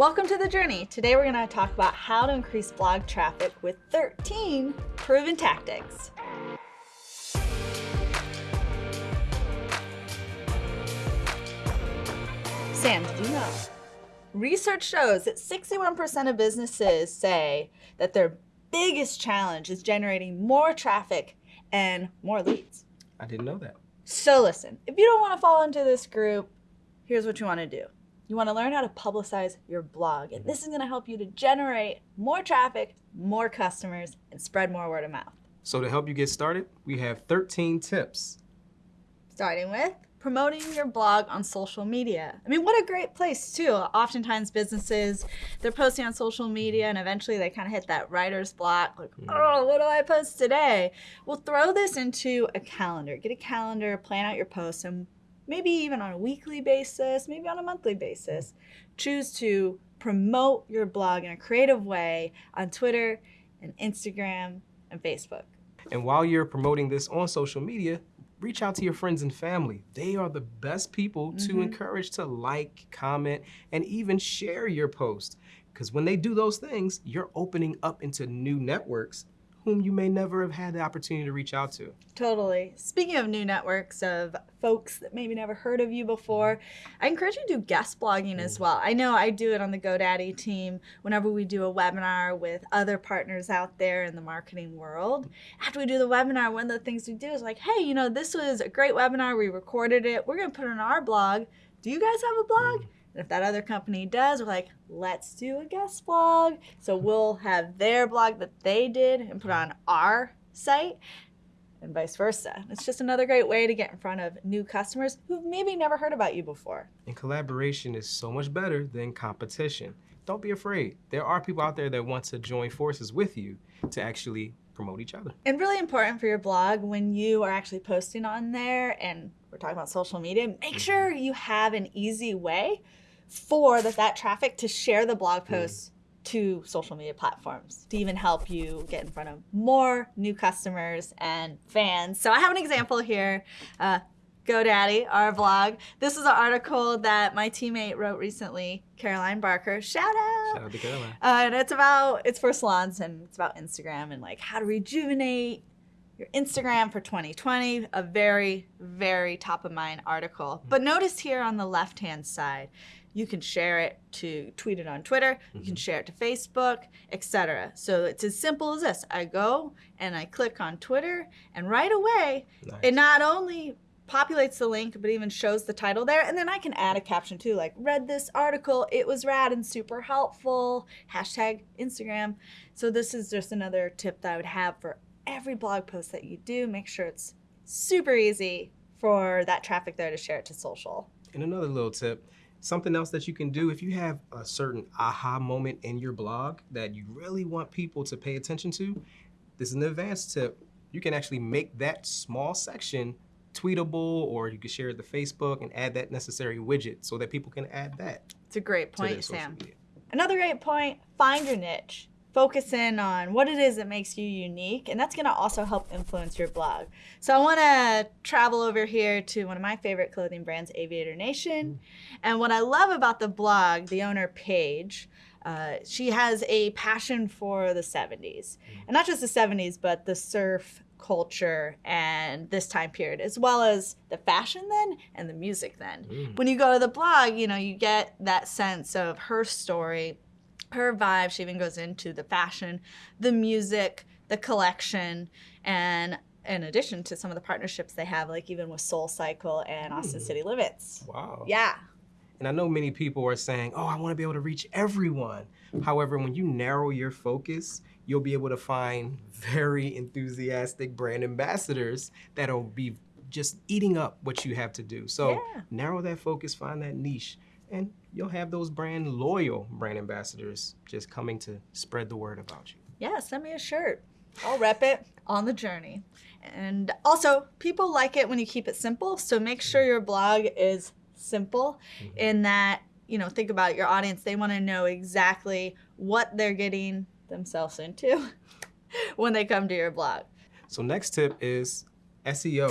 Welcome to The Journey. Today we're going to talk about how to increase blog traffic with 13 proven tactics. Sam, did you know? Research shows that 61% of businesses say that their biggest challenge is generating more traffic and more leads. I didn't know that. So listen, if you don't want to fall into this group, here's what you want to do. You want to learn how to publicize your blog. And this is going to help you to generate more traffic, more customers, and spread more word of mouth. So to help you get started, we have 13 tips. Starting with promoting your blog on social media. I mean, what a great place too. Oftentimes businesses, they're posting on social media and eventually they kind of hit that writer's block, like, mm. oh, what do I post today? Well, throw this into a calendar. Get a calendar, plan out your posts, and maybe even on a weekly basis, maybe on a monthly basis, choose to promote your blog in a creative way on Twitter and Instagram and Facebook. And while you're promoting this on social media, reach out to your friends and family. They are the best people mm -hmm. to mm-hmm. encourage to like, comment, and even share your post. Because when they do those things, you're opening up into new networks whom you may never have had the opportunity to reach out to. Totally. Speaking of new networks of folks that maybe never heard of you before, I encourage you to do guest blogging mm. as well. I know I do it on the GoDaddy team whenever we do a webinar with other partners out there in the marketing world. After we do the webinar, one of the things we do is like, hey, you know, this was a great webinar. We recorded it. We're going to put it on our blog. Do you guys have a blog? And if that other company does, we're like, let's do a guest blog. So we'll have their blog that they did and put on our site and vice versa. It's just another great way to get in front of new customers who've maybe never heard about you before. And collaboration is so much better than competition. Don't be afraid. There are people out there that want to join forces with you to actually promote each other. And really important for your blog when you are actually posting on there and we're talking about social media, make mm-hmm. sure you have an easy way for that, that traffic to share the blog hmm. posts mm. to social media platforms to even help you get in front of more new customers and fans. So I have an example here. Uh, GoDaddy, our blog. This is an article that my teammate wrote recently, Caroline Barker. Shout out! Shout out to Caroline. Uh, and it's about, it's for salons and it's about Instagram and like how to rejuvenate your Instagram for 2020. A very, very top of mind article. But notice here on the left hand side, you can share it to tweet it on Twitter, mm -hmm. you can mm-hmm. share it to Facebook, etc. So it's as simple as this. I go and I click on Twitter and right away nice. it not only populates the link but even shows the title there and then I can add a caption too like read this article it was rad and super helpful hashtag Instagram so this is just another tip that I would have for every blog post that you do make sure it's super easy for that traffic there to share it to social and another little tip Something else that you can do if you have a certain aha moment in your blog that you really want people to pay attention to, this is an advanced tip. You can actually make that small section tweetable or you can share it to Facebook and add that necessary widget so that people can add that. It's a great point, Sam. Another great point, find your niche focus in on what it is that makes you unique, and that's gonna also help influence your blog. So I wanna travel over here to one of my favorite clothing brands, Aviator Nation. Mm. And what I love about the blog, the owner Paige, uh, she has a passion for the 70s. Mm. And not just the 70s, but the surf culture and this time period, as well as the fashion then and the music then. Mm. When you go to the blog, you know, you get that sense of her story her vibe. She even goes into the fashion, the music, the collection, and in addition to some of the partnerships they have, like even with Soul Cycle and Austin hmm. City Limits. Wow. Yeah. And I know many people are saying, oh, I want to be able to reach everyone. However, when you narrow your focus, you'll be able to find very enthusiastic brand ambassadors that'll be just eating up what you have to do. So yeah. narrow that focus, find that niche, and you'll have those brand loyal brand ambassadors just coming to spread the word about you. Yeah, send me a shirt. I'll rep it on the journey. And also, people like it when you keep it simple. So make sure your blog is simple mm -hmm. in that, you know, think about it, your audience, they want to know exactly what they're getting themselves into when they come to your blog. So next tip is SEO.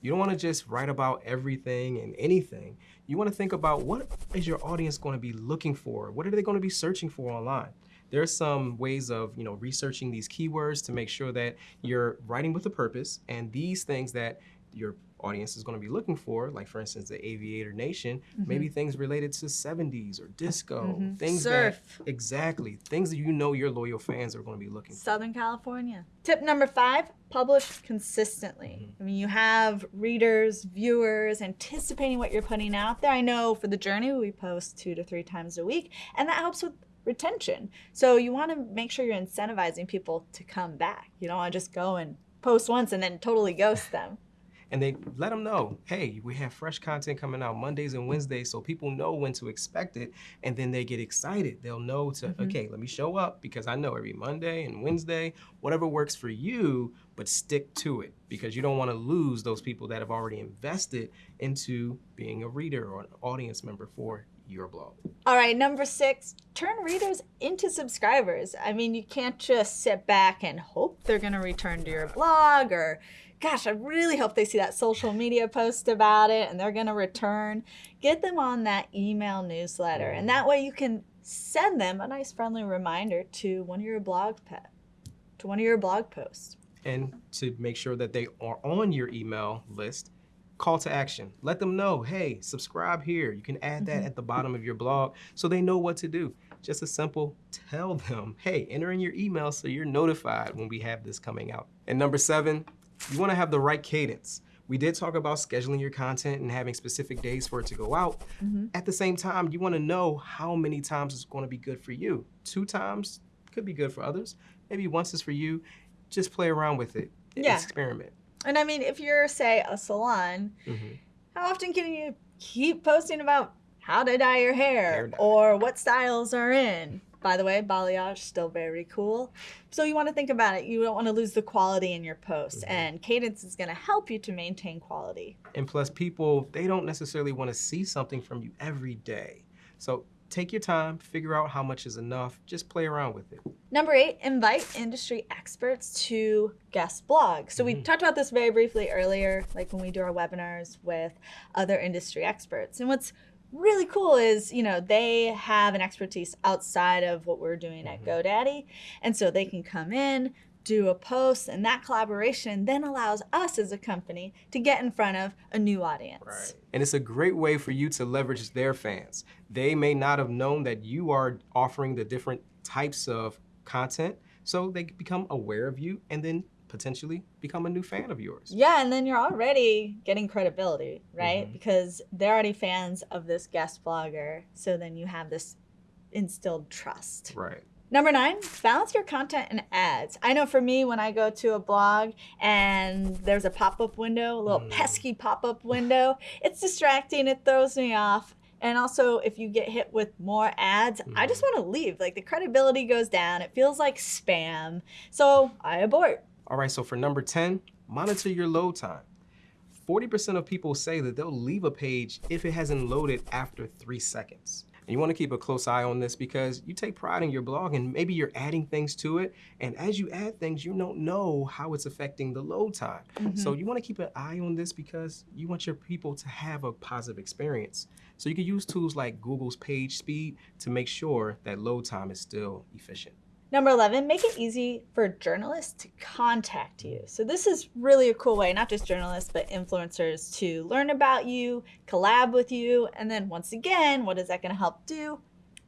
You don't want to just write about everything and anything you want to think about what is your audience going to be looking for? What are they going to be searching for online? There's some ways of, you know, researching these keywords to make sure that you're writing with a purpose and these things that your audience is going to be looking for, like for instance, the Aviator Nation, maybe mm-hmm. things related to 70s or disco, mm-hmm. things Surf. that exactly things that you know your loyal fans are going to be looking for. Southern California. Tip number five publish consistently. Mm-hmm. I mean, you have readers, viewers anticipating what you're putting out there. I know for the journey, we post two to three times a week, and that helps with retention. So you want to make sure you're incentivizing people to come back. You don't want to just go and post once and then totally ghost them. And they let them know, hey, we have fresh content coming out Mondays and Wednesdays, so people know when to expect it, and then they get excited. They'll know to, mm-hmm. okay, let me show up because I know every Monday and Wednesday, whatever works for you, but stick to it because you don't want to lose those people that have already invested into being a reader or an audience member for your blog. All right, number six, turn readers into subscribers. I mean, you can't just sit back and hope they're going to return to your blog or, gosh, I really hope they see that social media post about it and they're going to return. Get them on that email newsletter, and that way you can send them a nice friendly reminder to one of your blog pet, to one of your blog posts. and to make sure that they are on your email list call to action let them know hey subscribe here you can add that mm-hmm. at the bottom of your blog so they know what to do just a simple tell them hey enter in your email so you're notified when we have this coming out and number seven you want to have the right cadence we did talk about scheduling your content and having specific days for it to go out. Mm-hmm. At the same time, you want to know how many times it's going to be good for you. Two times could be good for others. Maybe once is for you. Just play around with it. Yeah. Experiment. And I mean, if you're, say, a salon, Mhm. how often can you keep posting about how to dye your hair, Hair dye. or what styles are in? By the way, balayage still very cool. So you want to think about it. You don't want to lose the quality in your posts, Mm-hmm. and cadence is going to help you to maintain quality. And plus, people, they don't necessarily want to see something from you every day. So take your time, figure out how much is enough, just play around with it. Number eight, invite industry experts to guest blogs. So we Mhm. talked about this very briefly earlier, like when we do our webinars with other industry experts. And what's really cool is, you know, they have an expertise outside of what we're doing at Mhm. GoDaddy. And so they can come in, do a post, and that collaboration then allows us as a company to get in front of a new audience. Right. And it's a great way for you to leverage their fans. They may not have known that you are offering the different types of content, so they become aware of you and then potentially become a new fan of yours. Yeah, and then you're already getting credibility, right? Mhm. Because they're already fans of this guest blogger. So then you have this instilled trust. Right. Number nine, balance your content and ads. I know for me, when I go to a blog and there's a pop up window, a little Mm. pesky pop up window, it's distracting, it throws me off. And also, if you get hit with more ads, I just want to leave. Like the credibility goes down, it feels like spam. So I abort. All right, so for number 10, monitor your load time. 40% of people say that they'll leave a page if it hasn't loaded after three seconds. And you want to keep a close eye on this because you take pride in your blog and maybe you're adding things to it. And as you add things, you don't know how it's affecting the load time. So mm-hmm. you want to keep an eye on this because you want your people to have a positive experience. So you can use tools like Google's page speed to make sure that load time is still efficient. Number 11, make it easy for journalists to contact you. So, this is really a cool way, not just journalists, but influencers to learn about you, collab with you, and then once again, what is that going to help do?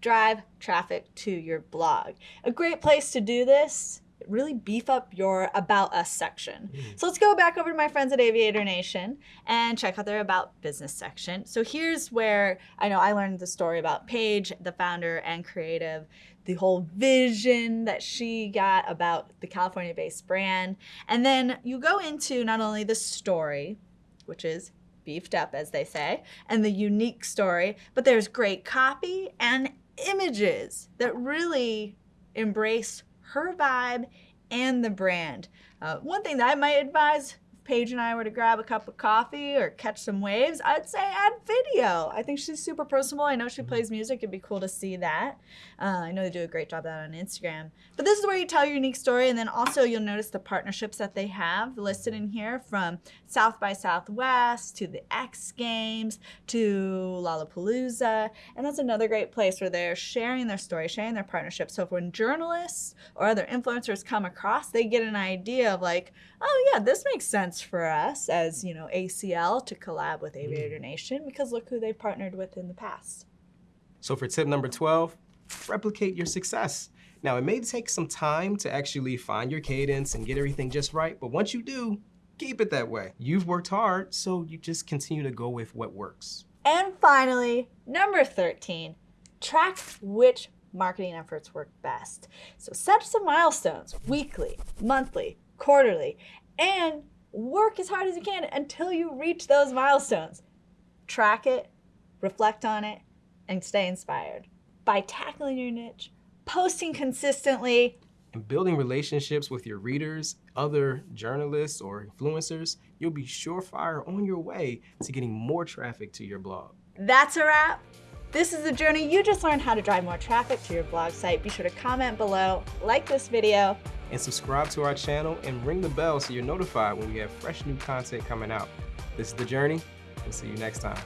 Drive traffic to your blog. A great place to do this. Really beef up your About Us section. Mm. So let's go back over to my friends at Aviator Nation and check out their About Business section. So here's where I know I learned the story about Paige, the founder and creative, the whole vision that she got about the California based brand. And then you go into not only the story, which is beefed up, as they say, and the unique story, but there's great copy and images that really embrace her vibe and the brand. Uh, one thing that I might advise Paige and I were to grab a cup of coffee or catch some waves, I'd say add video. I think she's super personable. I know she plays music. It'd be cool to see that. Uh, I know they do a great job of that on Instagram. But this is where you tell your unique story, and then also you'll notice the partnerships that they have listed in here from South by Southwest to the X Games to Lollapalooza. And that's another great place where they're sharing their story, sharing their partnerships. So if when journalists or other influencers come across, they get an idea of like, oh yeah, this makes sense for us as, you know, ACL to collab with mm. Aviator Nation because look who they've partnered with in the past. So for tip number 12, replicate your success. Now, it may take some time to actually find your cadence and get everything just right, but once you do, keep it that way. You've worked hard, so you just continue to go with what works. And finally, number 13, track which marketing efforts work best. So set some milestones weekly, monthly, quarterly, and work as hard as you can until you reach those milestones. Track it, reflect on it, and stay inspired. By tackling your niche, posting consistently, and building relationships with your readers, other journalists, or influencers, you'll be surefire on your way to getting more traffic to your blog. That's a wrap. This is the journey. You just learned how to drive more traffic to your blog site. Be sure to comment below, like this video, and subscribe to our channel and ring the bell so you're notified when we have fresh new content coming out. This is The Journey. We'll see you next time.